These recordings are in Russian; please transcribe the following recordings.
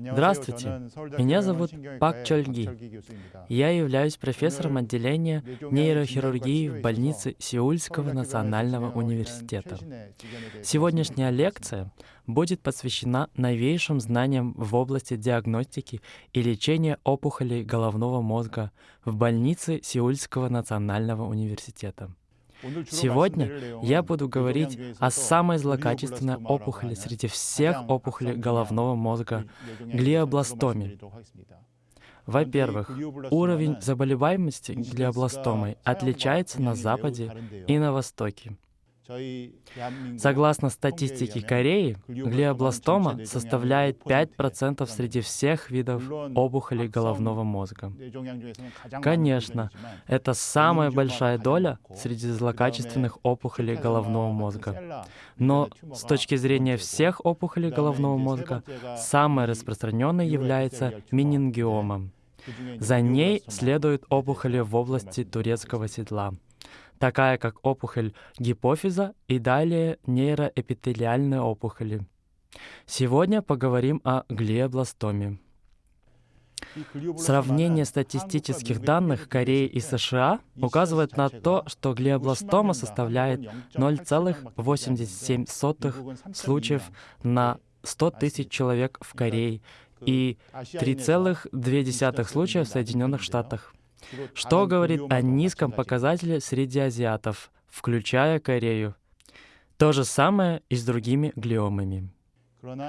Здравствуйте, меня зовут Пак Чольги. Я являюсь профессором отделения нейрохирургии в больнице Сеульского национального университета. Сегодняшняя лекция будет посвящена новейшим знаниям в области диагностики и лечения опухолей головного мозга в больнице Сеульского национального университета. Сегодня я буду говорить о самой злокачественной опухоли среди всех опухолей головного мозга — глиобластоме. Во-первых, уровень заболеваемости глиобластомой отличается на Западе и на Востоке. Согласно статистике Кореи, глиобластома составляет 5% среди всех видов опухолей головного мозга. Конечно, это самая большая доля среди злокачественных опухолей головного мозга. Но с точки зрения всех опухолей головного мозга, самой распространенной является менингиома. За ней следуют опухоли в области турецкого седла — такая как опухоль гипофиза и далее нейроэпителиальные опухоли. Сегодня поговорим о глиобластоме. Сравнение статистических данных Кореи и США указывает на то, что глиобластома составляет 0,87 случаев на 100 тысяч человек в Корее и 3,2 случая в Соединенных Штатах что говорит о низком показателе среди азиатов, включая Корею. То же самое и с другими глиомами.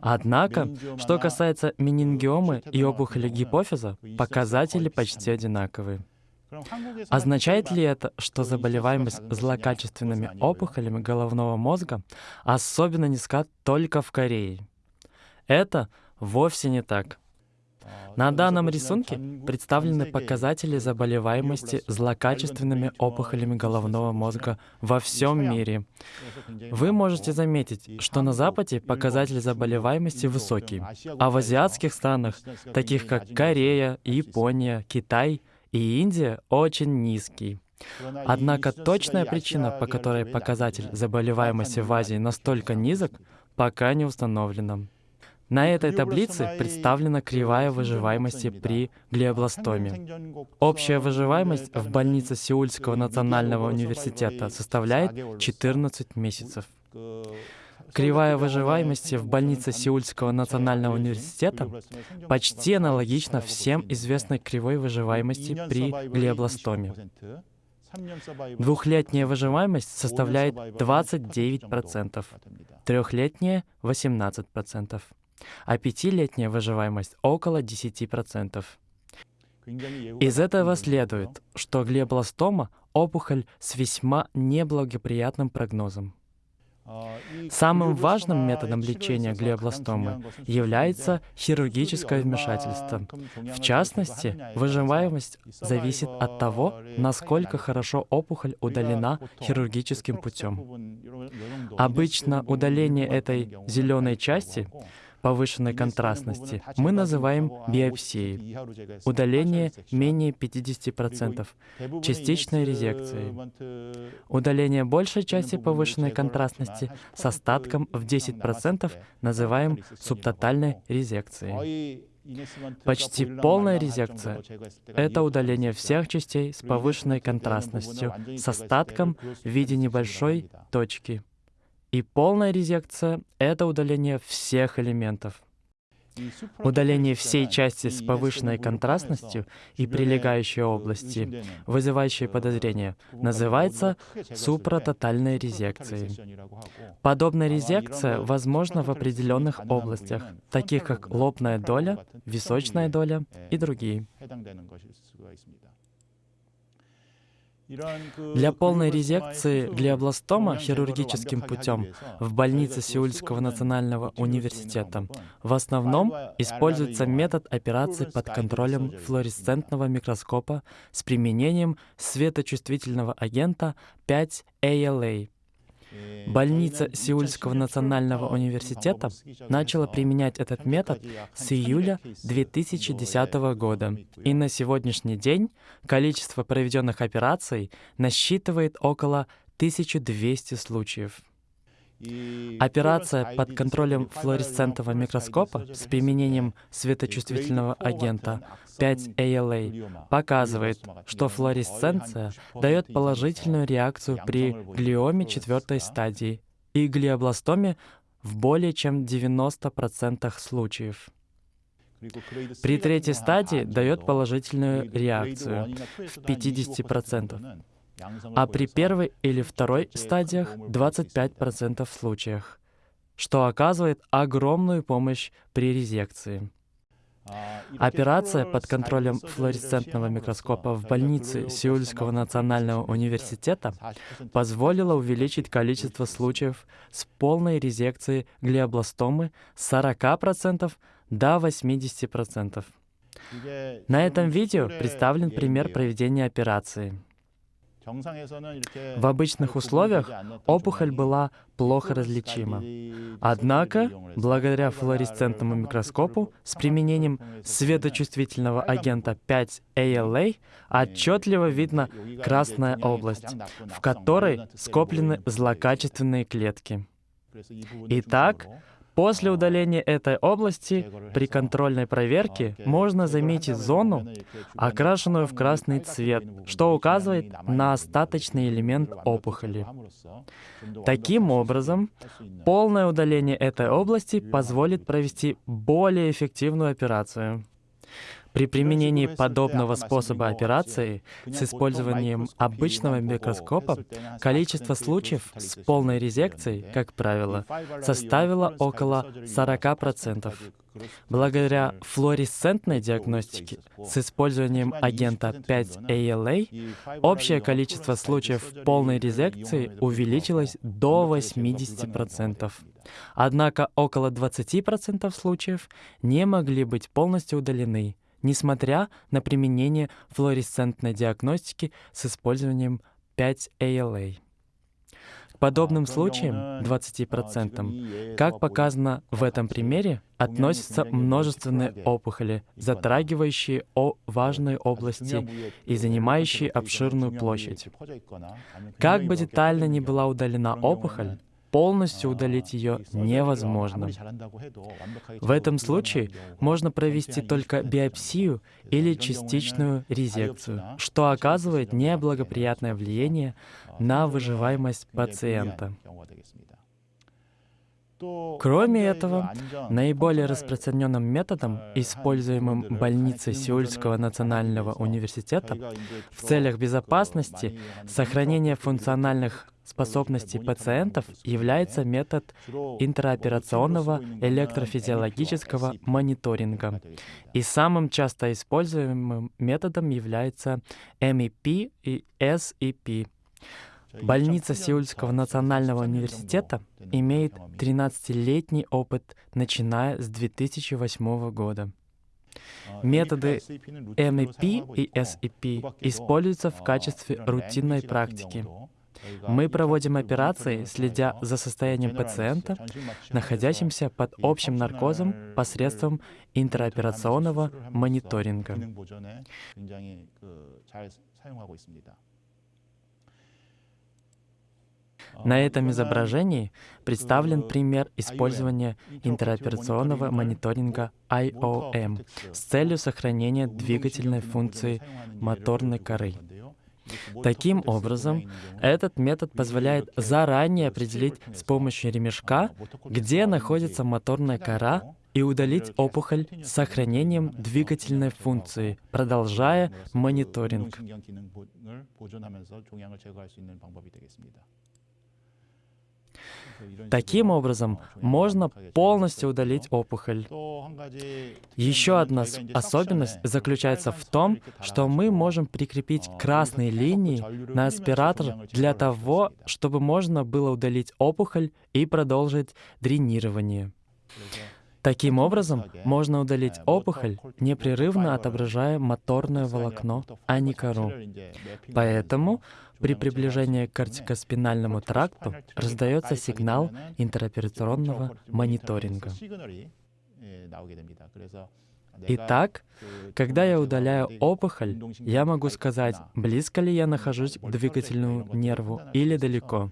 Однако, что касается менингиомы и опухоли гипофиза, показатели почти одинаковые. Означает ли это, что заболеваемость злокачественными опухолями головного мозга особенно низка только в Корее? Это вовсе не так. На данном рисунке представлены показатели заболеваемости злокачественными опухолями головного мозга во всем мире. Вы можете заметить, что на Западе показатель заболеваемости высокий, а в азиатских странах, таких как Корея, Япония, Китай и Индия, очень низкий. Однако точная причина, по которой показатель заболеваемости в Азии настолько низок, пока не установлена. На этой таблице представлена кривая выживаемости при глиобластоме. Общая выживаемость в больнице Сеульского национального университета составляет 14 месяцев. Кривая выживаемости в больнице Сеульского национального университета почти аналогична всем известной кривой выживаемости при глиобластоме. Двухлетняя выживаемость составляет 29%, трехлетняя — 18% а пятилетняя выживаемость около 10%. Из этого следует, что глиобластома — опухоль с весьма неблагоприятным прогнозом. Самым важным методом лечения глиобластомы является хирургическое вмешательство. В частности, выживаемость зависит от того, насколько хорошо опухоль удалена хирургическим путем. Обычно удаление этой зеленой части повышенной контрастности мы называем биопсией. Удаление менее 50%, частичной резекцией. Удаление большей части повышенной контрастности с остатком в 10% называем субтотальной резекцией. Почти полная резекция — это удаление всех частей с повышенной контрастностью, с остатком в виде небольшой точки — и полная резекция — это удаление всех элементов. Удаление всей части с повышенной контрастностью и прилегающей области, вызывающей подозрение, называется супратотальной резекцией. Подобная резекция возможна в определенных областях, таких как лобная доля, височная доля и другие. Для полной резекции глиобластома хирургическим путем в больнице Сеульского национального университета. В основном используется метод операции под контролем флуоресцентного микроскопа с применением светочувствительного агента 5-ALA Больница Сеульского национального университета начала применять этот метод с июля 2010 года, и на сегодняшний день количество проведенных операций насчитывает около 1200 случаев. Операция под контролем флуоресцентного микроскопа с применением светочувствительного агента 5-ALA показывает, что флуоресценция дает положительную реакцию при глиоме четвертой стадии и глиобластоме в более чем 90% случаев. При третьей стадии дает положительную реакцию в 50%, а при первой или второй стадиях 25% случаях, что оказывает огромную помощь при резекции. Операция под контролем флуоресцентного микроскопа в больнице Сеульского национального университета позволила увеличить количество случаев с полной резекцией глиобластомы с 40% до 80%. На этом видео представлен пример проведения операции. В обычных условиях опухоль была плохо различима. Однако, благодаря флуоресцентному микроскопу с применением светочувствительного агента 5-ALA отчетливо видно красная область, в которой скоплены злокачественные клетки. Итак, После удаления этой области при контрольной проверке можно заметить зону, окрашенную в красный цвет, что указывает на остаточный элемент опухоли. Таким образом, полное удаление этой области позволит провести более эффективную операцию. При применении подобного способа операции с использованием обычного микроскопа количество случаев с полной резекцией, как правило, составило около 40%. Благодаря флуоресцентной диагностике с использованием агента 5-ALA общее количество случаев полной резекции увеличилось до 80%. Однако около 20% случаев не могли быть полностью удалены, несмотря на применение флуоресцентной диагностики с использованием 5-ALA. К подобным случаям, 20%, как показано в этом примере, относятся множественные опухоли, затрагивающие о важные области и занимающие обширную площадь. Как бы детально ни была удалена опухоль, полностью удалить ее невозможно. В этом случае можно провести только биопсию или частичную резекцию, что оказывает неблагоприятное влияние на выживаемость пациента. Кроме этого, наиболее распространенным методом, используемым больницей Сеульского национального университета в целях безопасности, сохранения функциональных способностей пациентов является метод интероперационного электрофизиологического мониторинга. И самым часто используемым методом является MEP и SEP. Больница Сеульского национального университета имеет 13-летний опыт, начиная с 2008 года. Методы MEP и SEP используются в качестве рутинной практики. Мы проводим операции, следя за состоянием пациента, находящимся под общим наркозом посредством интероперационного мониторинга. На этом изображении представлен пример использования интероперационного мониторинга IOM с целью сохранения двигательной функции моторной коры. Таким образом, этот метод позволяет заранее определить с помощью ремешка, где находится моторная кора, и удалить опухоль с сохранением двигательной функции, продолжая мониторинг. Таким образом, можно полностью удалить опухоль. Еще одна особенность заключается в том, что мы можем прикрепить красные линии на аспиратор для того, чтобы можно было удалить опухоль и продолжить дренирование. Таким образом, можно удалить опухоль, непрерывно отображая моторное волокно, а не кору. Поэтому при приближении к кортикоспинальному тракту раздается сигнал интероперационного мониторинга. Итак, когда я удаляю опухоль, я могу сказать, близко ли я нахожусь к двигательному нерву или далеко.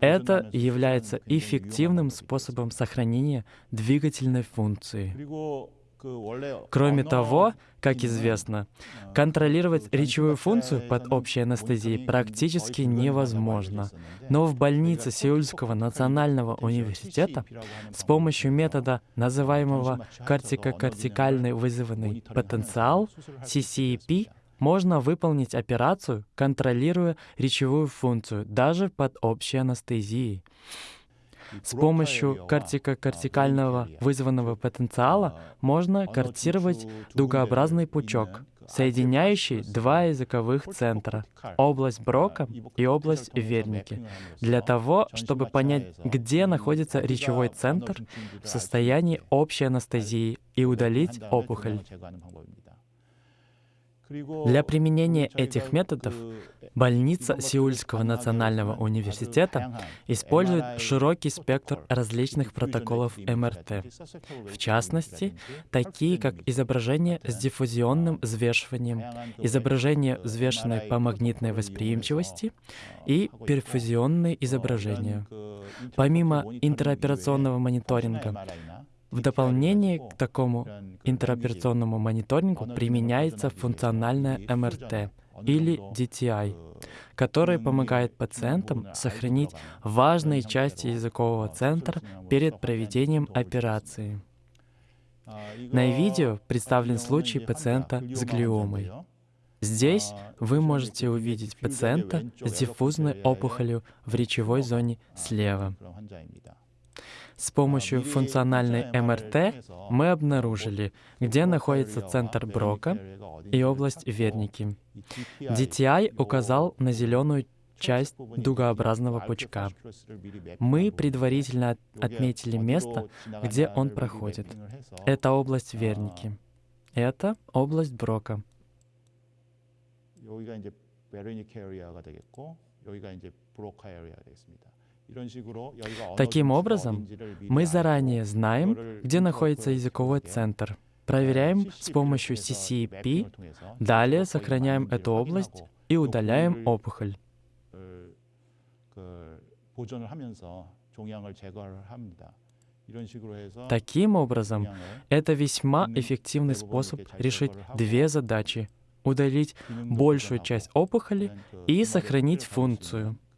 Это является эффективным способом сохранения двигательной функции. Кроме того, как известно, контролировать речевую функцию под общей анестезией практически невозможно. Но в больнице Сеульского национального университета с помощью метода, называемого кортикокортикальный вызванный потенциал, CCEP, можно выполнить операцию, контролируя речевую функцию даже под общей анестезией. С помощью кортикокортикального вызванного потенциала можно кортировать дугообразный пучок, соединяющий два языковых центра — область Брока и область Верники, для того, чтобы понять, где находится речевой центр в состоянии общей анестезии и удалить опухоль. Для применения этих методов больница Сеульского национального университета использует широкий спектр различных протоколов МРТ, в частности, такие как изображение с диффузионным взвешиванием, изображение, взвешенное по магнитной восприимчивости и перфузионные изображения. Помимо интероперационного мониторинга, в дополнение к такому интероперационному мониторингу применяется функциональная МРТ или DTI, которая помогает пациентам сохранить важные части языкового центра перед проведением операции. На видео представлен случай пациента с глиомой. Здесь вы можете увидеть пациента с диффузной опухолью в речевой зоне слева. С помощью функциональной МРТ мы обнаружили, где находится центр Брока и область Верники. DTI указал на зеленую часть дугообразного пучка. Мы предварительно отметили место, где он проходит. Это область Верники. Это область Брока. 여기가 이제 베르니케 에리아가 되겠고 여기가 이제 브로카 에리아가 되겠습니다. Таким образом, мы заранее знаем, где находится языковой центр, проверяем с помощью CCP, далее сохраняем эту область и удаляем опухоль. Таким образом, это весьма эффективный способ решить две задачи — удалить большую часть опухоли и сохранить функцию —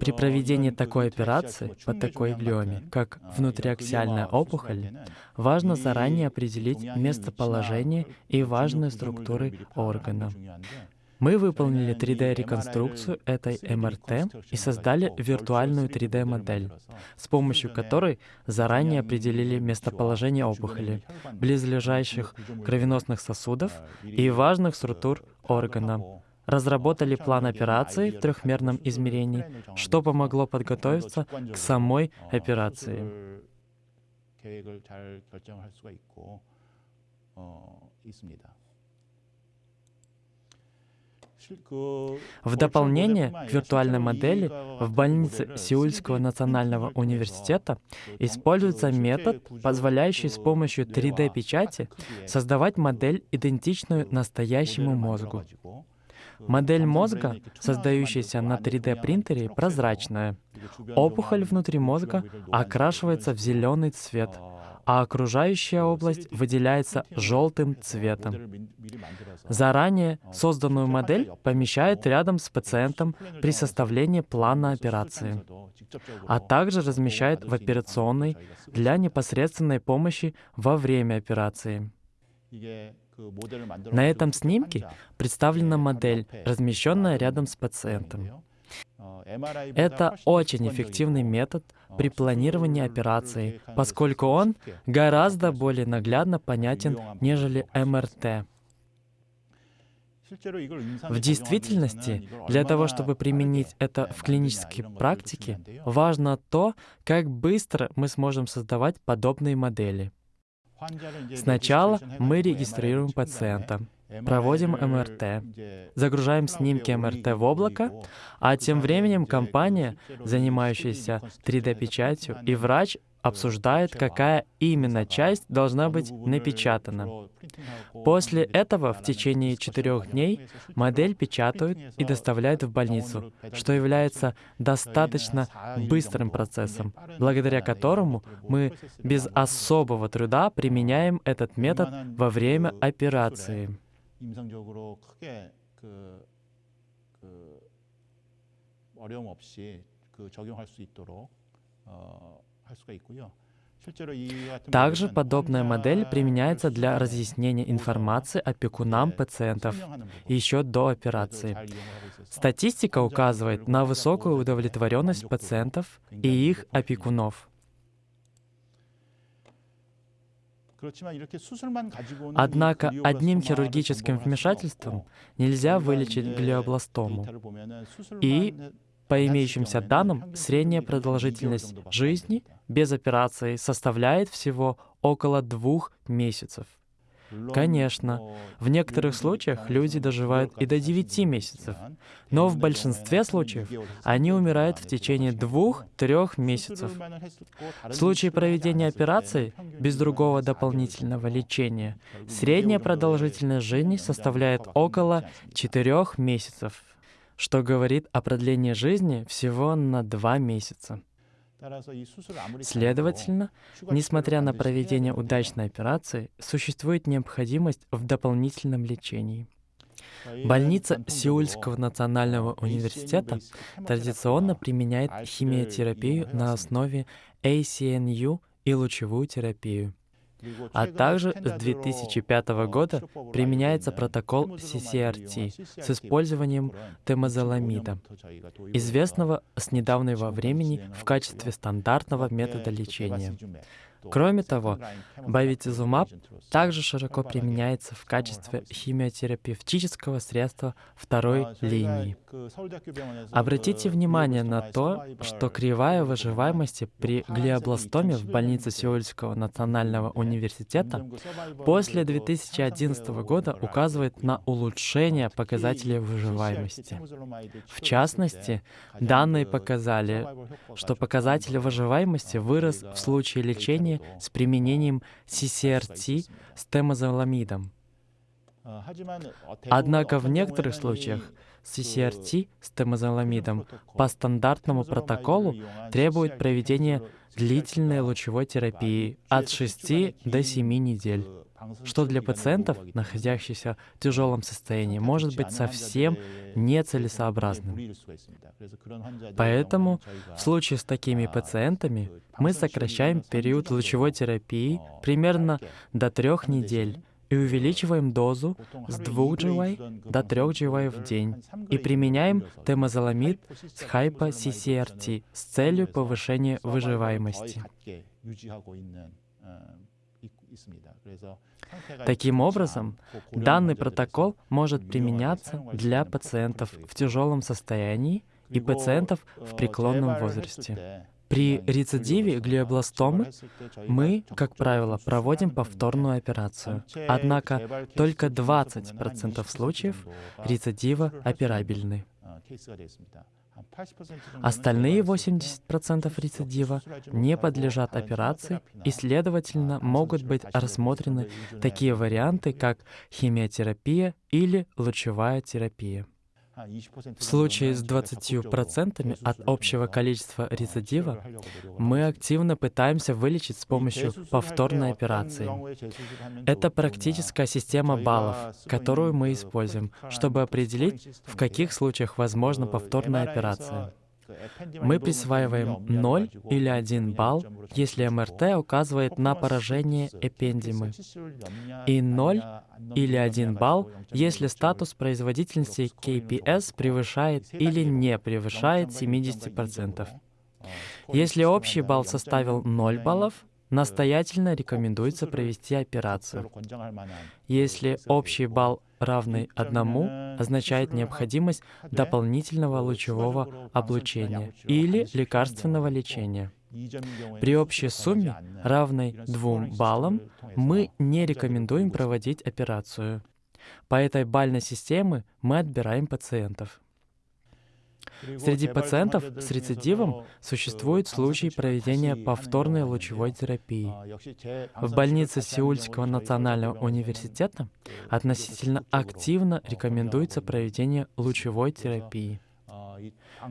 при проведении такой операции по такой глиоме, как внутриаксиальная опухоль, важно заранее определить местоположение и важные структуры органа. Мы выполнили 3D-реконструкцию этой МРТ и создали виртуальную 3D-модель, с помощью которой заранее определили местоположение опухоли, близлежащих кровеносных сосудов и важных структур органа, разработали план операции в трехмерном измерении, что помогло подготовиться к самой операции. В дополнение к виртуальной модели в больнице Сеульского национального университета используется метод, позволяющий с помощью 3D-печати создавать модель, идентичную настоящему мозгу. Модель мозга, создающаяся на 3D-принтере, прозрачная. Опухоль внутри мозга окрашивается в зеленый цвет, а окружающая область выделяется желтым цветом. Заранее созданную модель помещают рядом с пациентом при составлении плана операции, а также размещают в операционной для непосредственной помощи во время операции. На этом снимке представлена модель, размещенная рядом с пациентом. Это очень эффективный метод при планировании операции, поскольку он гораздо более наглядно понятен, нежели МРТ. В действительности, для того, чтобы применить это в клинической практике, важно то, как быстро мы сможем создавать подобные модели. Сначала мы регистрируем пациента, проводим МРТ, загружаем снимки МРТ в облако, а тем временем компания, занимающаяся 3D-печатью, и врач обсуждает, какая именно часть должна быть напечатана. После этого в течение четырех дней модель печатают и доставляют в больницу, что является достаточно быстрым процессом, благодаря которому мы без особого труда применяем этот метод во время операции. Также подобная модель применяется для разъяснения информации опекунам пациентов еще до операции. Статистика указывает на высокую удовлетворенность пациентов и их опекунов. Однако одним хирургическим вмешательством нельзя вылечить глиобластому. И по имеющимся данным, средняя продолжительность жизни без операции составляет всего около двух месяцев. Конечно, в некоторых случаях люди доживают и до 9 месяцев, но в большинстве случаев они умирают в течение двух-трех месяцев. В случае проведения операции без другого дополнительного лечения средняя продолжительность жизни составляет около 4 месяцев что говорит о продлении жизни всего на два месяца. Следовательно, несмотря на проведение удачной операции, существует необходимость в дополнительном лечении. Больница Сеульского национального университета традиционно применяет химиотерапию на основе ACNU и лучевую терапию. А также с 2005 года применяется протокол CCRT с использованием темозоламида, известного с недавнего времени в качестве стандартного метода лечения. Кроме того, бавитизумаб также широко применяется в качестве химиотерапевтического средства второй линии. Обратите внимание на то, что кривая выживаемости при глиобластоме в больнице Сеульского национального университета после 2011 года указывает на улучшение показателей выживаемости. В частности, данные показали, что показатель выживаемости вырос в случае лечения лечения с применением CCRT с темозоламидом. Однако в некоторых случаях CCRT с темозоламидом по стандартному протоколу требует проведения длительной лучевой терапии от 6 до 7 недель что для пациентов, находящихся в тяжелом состоянии, может быть совсем нецелесообразным. Поэтому в случае с такими пациентами мы сокращаем период лучевой терапии примерно до трех недель и увеличиваем дозу с 2 GY до 3 GY в день и применяем темозоламид с хайпо-CCRT с целью повышения выживаемости. Таким образом, данный протокол может применяться для пациентов в тяжелом состоянии и пациентов в преклонном возрасте. При рецидиве глиобластомы мы, как правило, проводим повторную операцию. Однако только 20% случаев рецидива операбельны. Остальные 80% рецидива не подлежат операции и, следовательно, могут быть рассмотрены такие варианты, как химиотерапия или лучевая терапия. В случае с 20% от общего количества рецидива мы активно пытаемся вылечить с помощью повторной операции. Это практическая система баллов, которую мы используем, чтобы определить, в каких случаях возможна повторная операция. Мы присваиваем 0 или 1 балл, если МРТ указывает на поражение эпендимы, и 0 или 1 балл, если статус производительности KPS превышает или не превышает 70%. Если общий балл составил 0 баллов, настоятельно рекомендуется провести операцию. Если общий балл равный одному, означает необходимость дополнительного лучевого облучения или лекарственного лечения. При общей сумме, равной двум баллам, мы не рекомендуем проводить операцию. По этой бальной системе мы отбираем пациентов. Среди пациентов с рецидивом существует случай проведения повторной лучевой терапии. В больнице Сеульского национального университета относительно активно рекомендуется проведение лучевой терапии.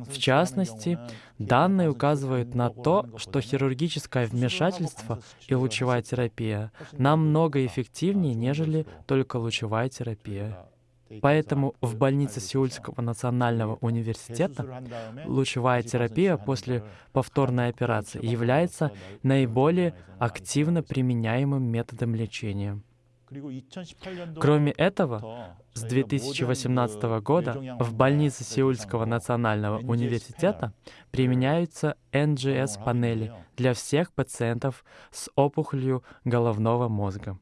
В частности, данные указывают на то, что хирургическое вмешательство и лучевая терапия намного эффективнее, нежели только лучевая терапия. Поэтому в больнице Сеульского национального университета лучевая терапия после повторной операции является наиболее активно применяемым методом лечения. Кроме этого, с 2018 года в больнице Сеульского национального университета применяются NGS-панели для всех пациентов с опухолью головного мозга.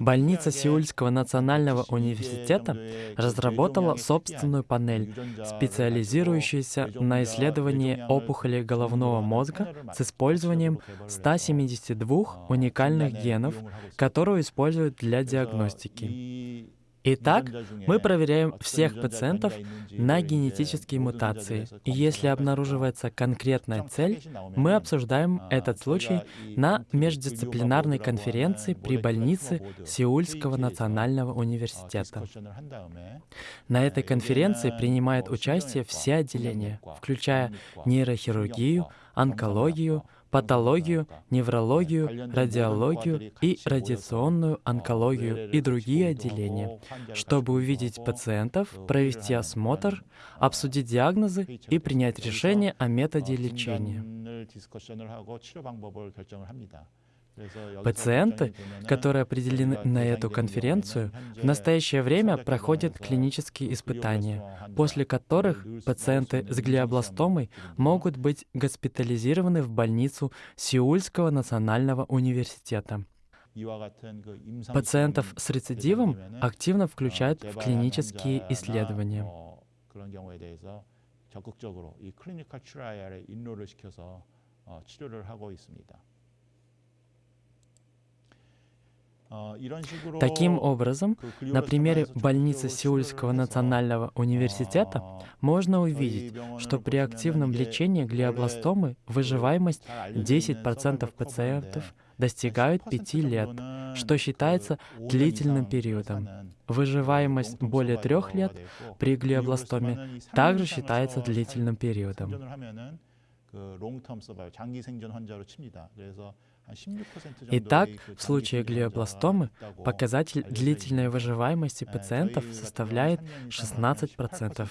Больница Сеульского национального университета разработала собственную панель, специализирующуюся на исследовании опухоли головного мозга с использованием 172 уникальных генов, которые используют для диагностики. Итак, мы проверяем всех пациентов на генетические мутации, и если обнаруживается конкретная цель, мы обсуждаем этот случай на междисциплинарной конференции при больнице Сеульского национального университета. На этой конференции принимают участие все отделения, включая нейрохирургию, онкологию, патологию, неврологию, радиологию и радиационную онкологию и другие отделения, чтобы увидеть пациентов, провести осмотр, обсудить диагнозы и принять решение о методе лечения. Пациенты, которые определены на эту конференцию, в настоящее время проходят клинические испытания, после которых пациенты с глиобластомой могут быть госпитализированы в больницу Сеульского национального университета. Пациентов с рецидивом активно включают в клинические исследования. Таким образом, на примере больницы Сеульского национального университета можно увидеть, что при активном лечении глиобластомы выживаемость 10% пациентов достигают 5 лет, что считается длительным периодом. Выживаемость более 3 лет при глиобластоме также считается длительным периодом. Итак, в случае глиобластомы показатель длительной выживаемости пациентов составляет 16%,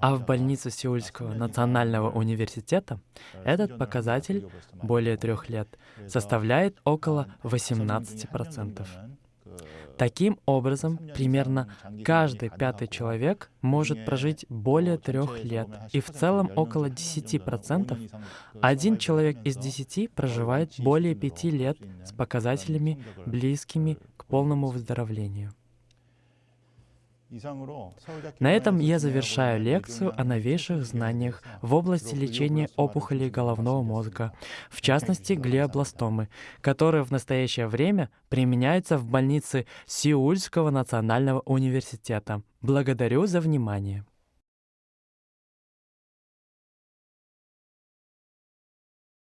а в больнице Сеульского национального университета этот показатель более трех лет составляет около 18%. Таким образом, примерно каждый пятый человек может прожить более трех лет, и в целом около 10%, один человек из десяти проживает более пяти лет с показателями, близкими к полному выздоровлению. На этом я завершаю лекцию о новейших знаниях в области лечения опухолей головного мозга, в частности глиобластомы, которые в настоящее время применяются в больнице Сеульского национального университета. Благодарю за внимание.